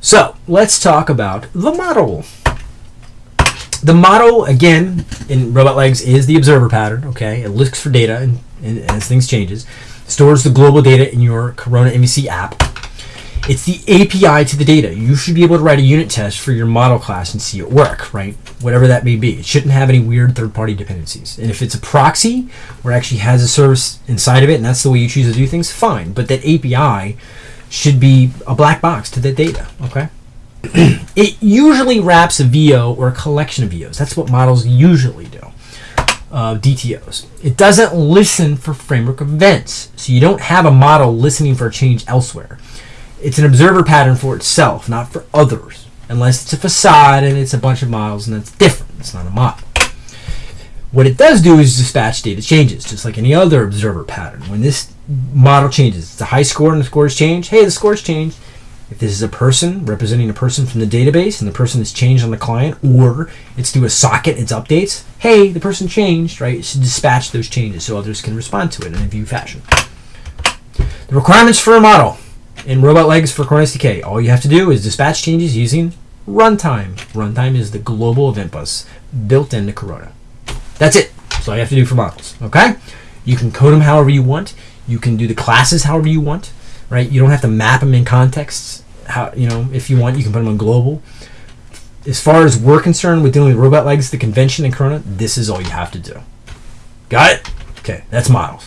So let's talk about the model. The model, again, in Robotlegs is the observer pattern, okay? It looks for data and, and as things changes. Stores the global data in your Corona MVC app. It's the API to the data. You should be able to write a unit test for your model class and see it work, right? Whatever that may be. It shouldn't have any weird third-party dependencies. And if it's a proxy where it actually has a service inside of it and that's the way you choose to do things, fine. But that API should be a black box to the data, okay? it usually wraps a VO or a collection of VOs. That's what models usually do. Uh, DTOs. It doesn't listen for framework events. So you don't have a model listening for a change elsewhere. It's an observer pattern for itself, not for others. Unless it's a facade and it's a bunch of models and that's different. It's not a model. What it does do is dispatch data changes, just like any other observer pattern. When this model changes, it's a high score and the scores change. Hey, the scores changed. If this is a person representing a person from the database and the person is changed on the client, or it's through a socket, it's updates, hey, the person changed, right? It should dispatch those changes so others can respond to it in a view fashion. The requirements for a model in Robotlegs for Corona SDK, all you have to do is dispatch changes using runtime. Runtime is the global event bus built into Corona. That's it. That's all you have to do for models. Okay? You can code them however you want. You can do the classes however you want. Right? You don't have to map them in contexts. How you know if you want, you can put them on global. As far as we're concerned with dealing with Robotlegs, the convention in Corona, this is all you have to do. Got it? Okay, that's models.